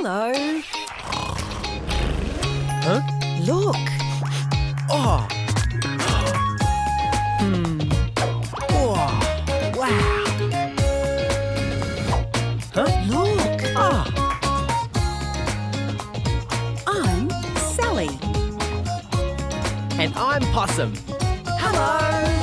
Hello. Huh? Look. Oh. Hmm. Oh. Wow. Huh? Look. Ah. I'm Sally. And I'm Possum. Hello.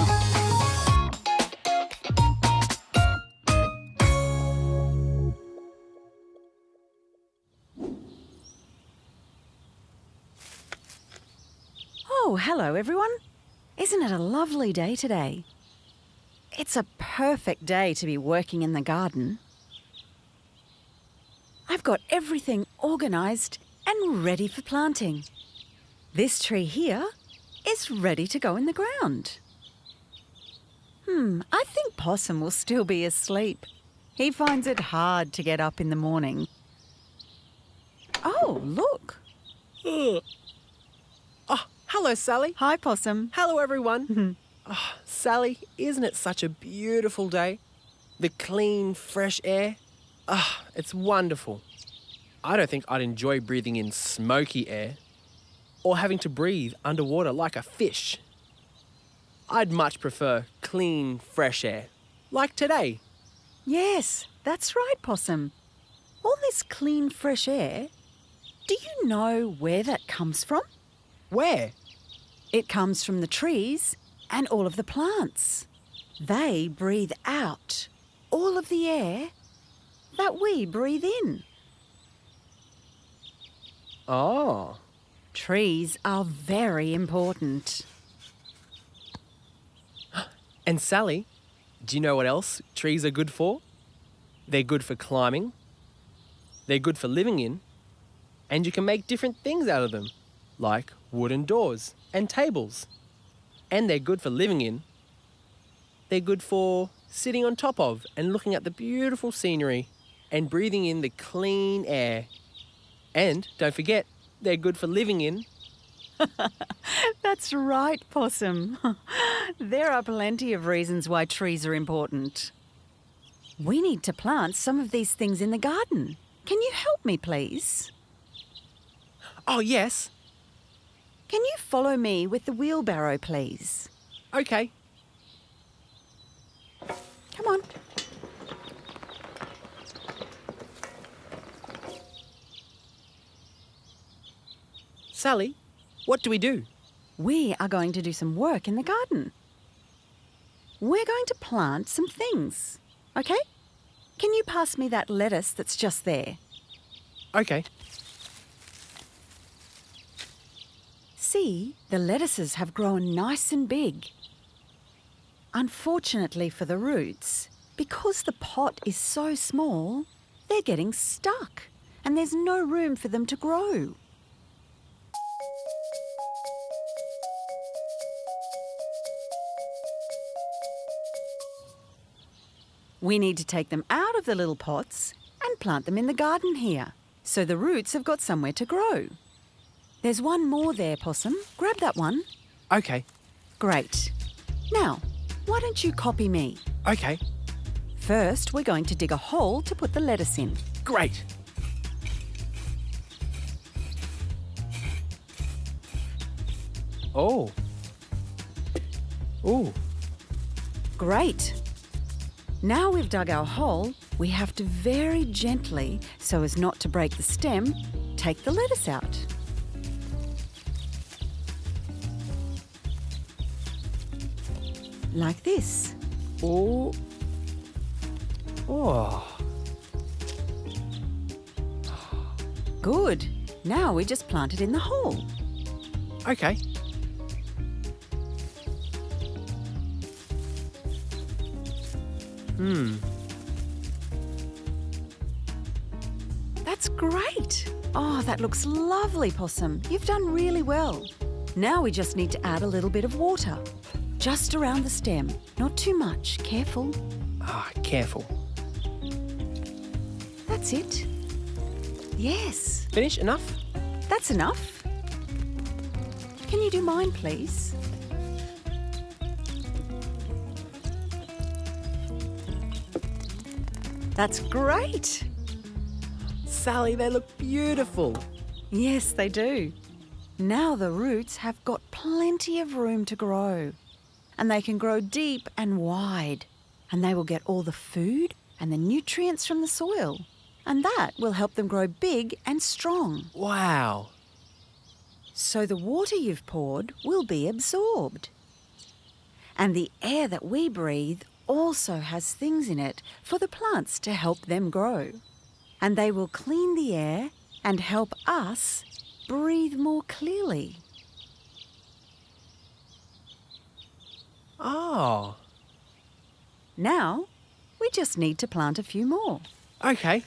Oh, hello everyone. Isn't it a lovely day today? It's a perfect day to be working in the garden. I've got everything organised and ready for planting. This tree here is ready to go in the ground. Hmm, I think Possum will still be asleep. He finds it hard to get up in the morning. Oh, look. Oh, hello, Sally. Hi, Possum. Hello, everyone. oh, Sally, isn't it such a beautiful day? The clean, fresh air. Ah, it's wonderful. I don't think I'd enjoy breathing in smoky air or having to breathe underwater like a fish. I'd much prefer clean, fresh air, like today. Yes, that's right, Possum. All this clean, fresh air, do you know where that comes from? Where? It comes from the trees and all of the plants. They breathe out all of the air that we breathe in. Oh, Trees are very important. and Sally, do you know what else trees are good for? They're good for climbing, they're good for living in, and you can make different things out of them, like wooden doors and tables. And they're good for living in. They're good for sitting on top of and looking at the beautiful scenery and breathing in the clean air. And don't forget, they're good for living in. That's right, Possum. there are plenty of reasons why trees are important. We need to plant some of these things in the garden. Can you help me, please? Oh, yes. Can you follow me with the wheelbarrow, please? Okay. Come on. Sally, what do we do? We are going to do some work in the garden. We're going to plant some things, okay? Can you pass me that lettuce that's just there? Okay. See, the lettuces have grown nice and big. Unfortunately for the roots, because the pot is so small, they're getting stuck and there's no room for them to grow. We need to take them out of the little pots and plant them in the garden here, so the roots have got somewhere to grow. There's one more there, Possum. Grab that one. Okay. Great. Now, why don't you copy me? Okay. First, we're going to dig a hole to put the lettuce in. Great. Oh. Ooh. Great. Now we've dug our hole, we have to very gently, so as not to break the stem, take the lettuce out. Like this. Oh. Oh. Good. Now we just plant it in the hole. Okay. Hmm. That's great. Oh, that looks lovely, Possum. You've done really well. Now we just need to add a little bit of water. Just around the stem. Not too much. Careful. Ah, careful. That's it. Yes, Finish? Enough? that's enough. Can you do mine, please? That's great. Sally, they look beautiful. Yes, they do. Now the roots have got plenty of room to grow. And they can grow deep and wide. And they will get all the food and the nutrients from the soil. And that will help them grow big and strong. Wow. So the water you've poured will be absorbed. And the air that we breathe also has things in it for the plants to help them grow. And they will clean the air and help us breathe more clearly. Oh, Now, we just need to plant a few more. okay.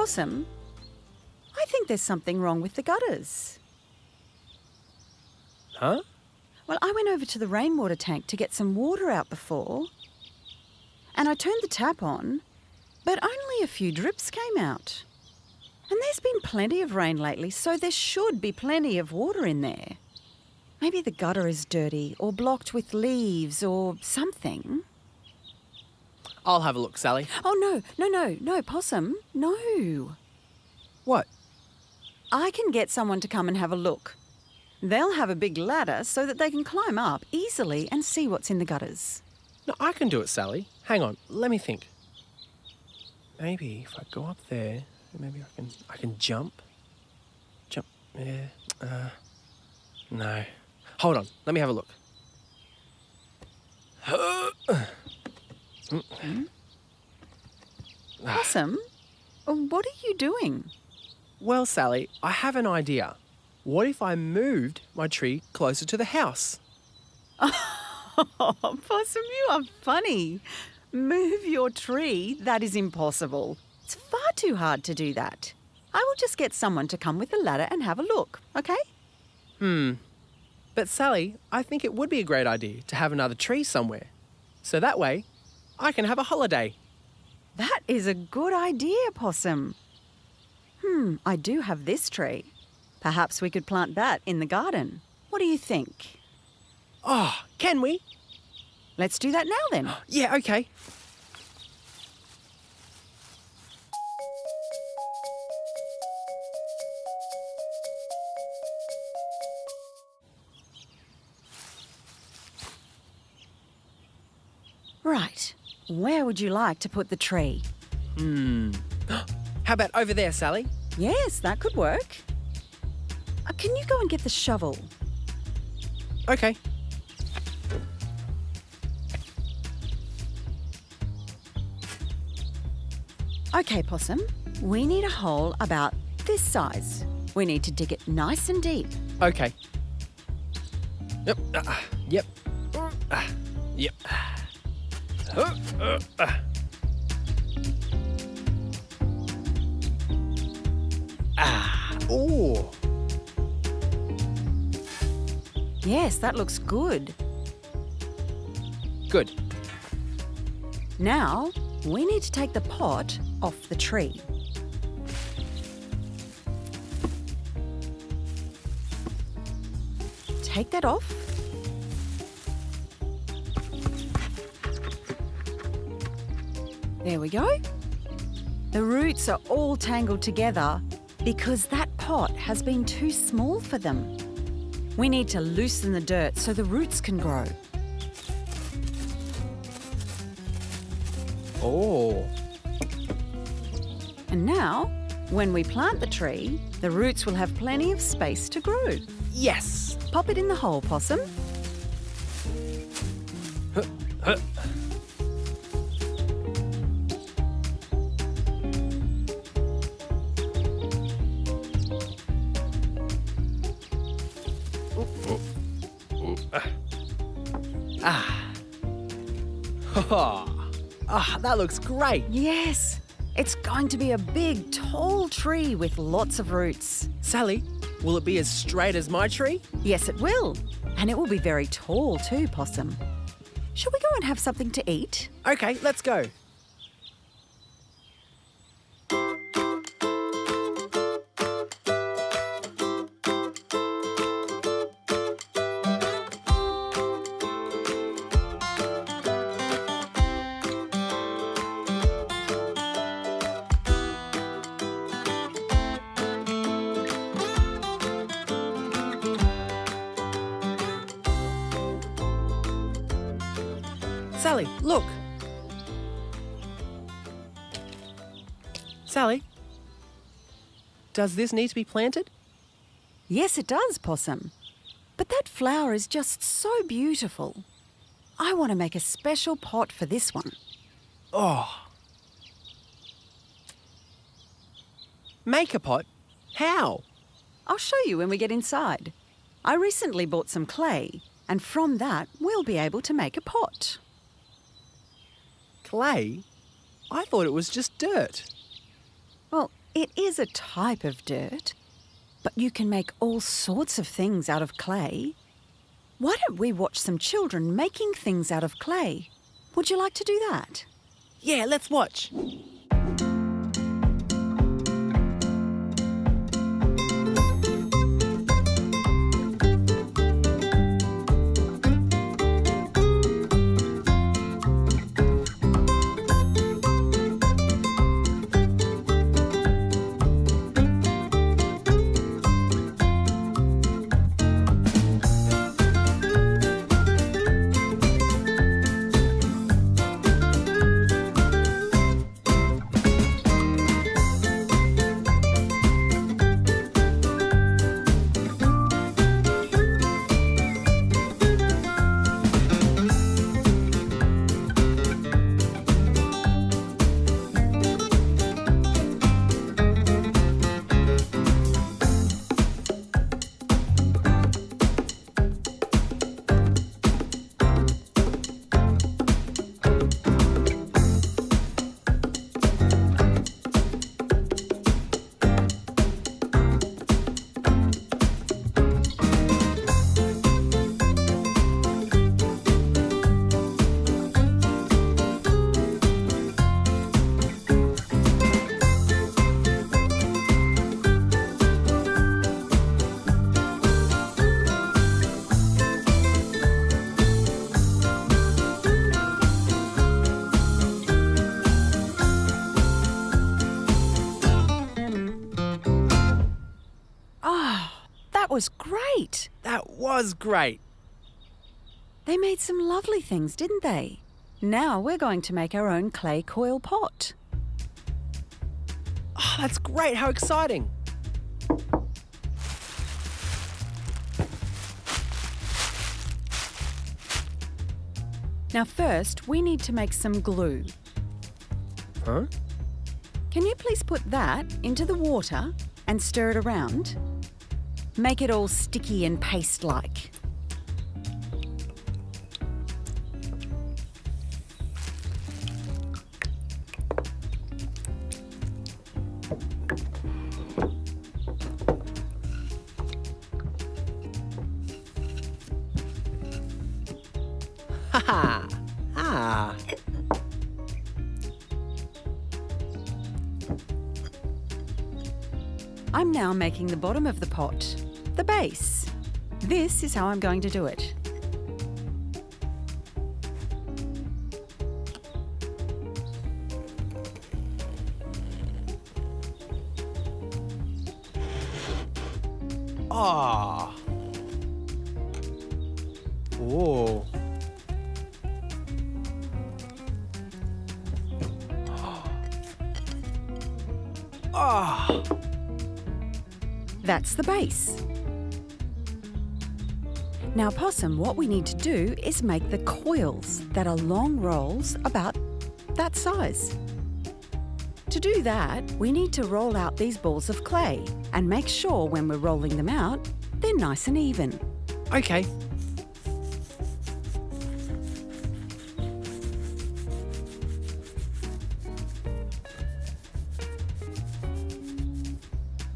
Possum, I think there's something wrong with the gutters. Huh? Well, I went over to the rainwater tank to get some water out before, and I turned the tap on, but only a few drips came out. And there's been plenty of rain lately, so there should be plenty of water in there. Maybe the gutter is dirty or blocked with leaves or something. I'll have a look, Sally. Oh, no, no, no, no, Possum, no. What? I can get someone to come and have a look. They'll have a big ladder so that they can climb up easily and see what's in the gutters. No, I can do it, Sally. Hang on, let me think. Maybe if I go up there, maybe I can I can jump. Jump. Yeah. Uh, no. Hold on. Let me have a look. Possum, uh, what are you doing? Well, Sally, I have an idea. What if I moved my tree closer to the house? Oh, Possum, you are funny. Move your tree? That is impossible. It's far too hard to do that. I will just get someone to come with a ladder and have a look, okay? Hmm. But Sally, I think it would be a great idea to have another tree somewhere. So that way, I can have a holiday. That is a good idea, Possum. Hmm, I do have this tree. Perhaps we could plant that in the garden. What do you think? Oh, can we? Let's do that now then. Yeah, okay. Where would you like to put the tree? Hmm. How about over there, Sally? Yes, that could work. Uh, can you go and get the shovel? Okay. Okay, Possum. We need a hole about this size. We need to dig it nice and deep. Okay. Yep. Uh, yep. Uh, yep. Ah. Ooh. Yes, that looks good. Good. Now, we need to take the pot off the tree. Take that off. There we go. The roots are all tangled together because that pot has been too small for them. We need to loosen the dirt so the roots can grow. Oh. And now, when we plant the tree, the roots will have plenty of space to grow. Yes. Pop it in the hole, Possum. Ah. ah, that looks great. Yes, It's going to be a big, tall tree with lots of roots. Sally, will it be as straight as my tree? Yes, it will. And it will be very tall too, Possum. Shall we go and have something to eat? Okay, let's go. Sally, look. Sally, does this need to be planted? Yes, it does, Possum. But that flower is just so beautiful. I want to make a special pot for this one. Oh. Make a pot? How? I'll show you when we get inside. I recently bought some clay, and from that, we'll be able to make a pot. Clay? I thought it was just dirt. Well, it is a type of dirt, but you can make all sorts of things out of clay. Why don't we watch some children making things out of clay? Would you like to do that? Yeah, let's watch. Was great. They made some lovely things, didn't they? Now we're going to make our own clay coil pot. Oh, that's great. How exciting. Now, first, we need to make some glue. Huh? Can you please put that into the water and stir it around? Make it all sticky and paste I'm now making the bottom of the pot, the base. This is how I'm going to do it. Ah. Whoa. Ah. That's the base. Now, Possum, what we need to do is make the coils that are long rolls about that size. To do that, we need to roll out these balls of clay and make sure when we're rolling them out, they're nice and even. Okay.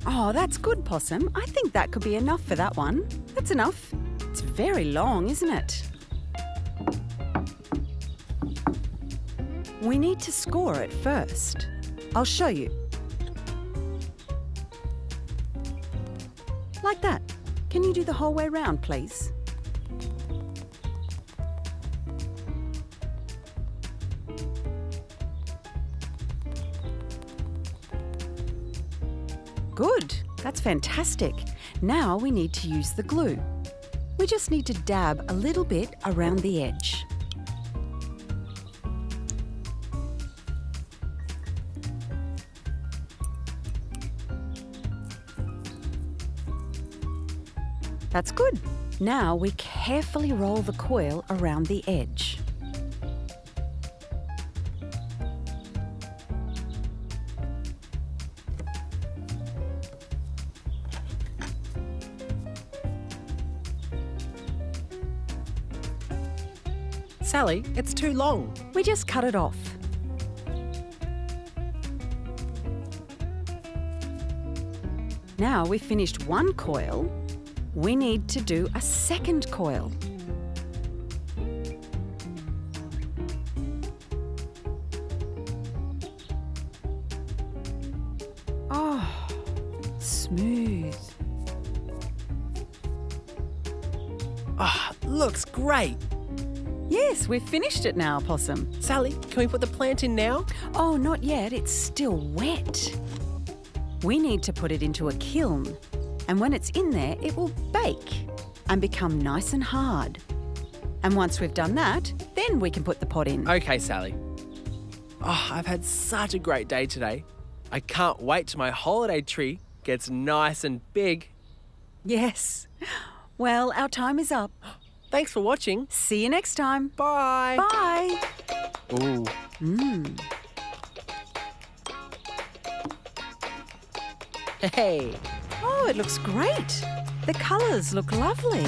Oh, that's good, Possum. I think that could be enough for that one. That's enough. It's very long, isn't it? We need to score it first. I'll show you. Like that. Can you do the whole way round, please? Fantastic. Now we need to use the glue. We just need to dab a little bit around the edge. That's good. Now we carefully roll the coil around the edge. Sally, it's too long. We just cut it off. Now we've finished one coil, we need to do a second coil. Oh, smooth. Ah, looks great. Yes, we've finished it now, Possum. Sally, can we put the plant in now? Oh, not yet. It's still wet. We need to put it into a kiln, and when it's in there, it will bake and become nice and hard. And once we've done that, then we can put the pot in. Okay, Sally. Oh, I've had such a great day today. I can't wait till my holiday tree gets nice and big. Yes. Well, our time is up. Thanks for watching. See you next time. Bye. Bye. Ooh. Mmm. Hey. Oh, it looks great. The colours look lovely.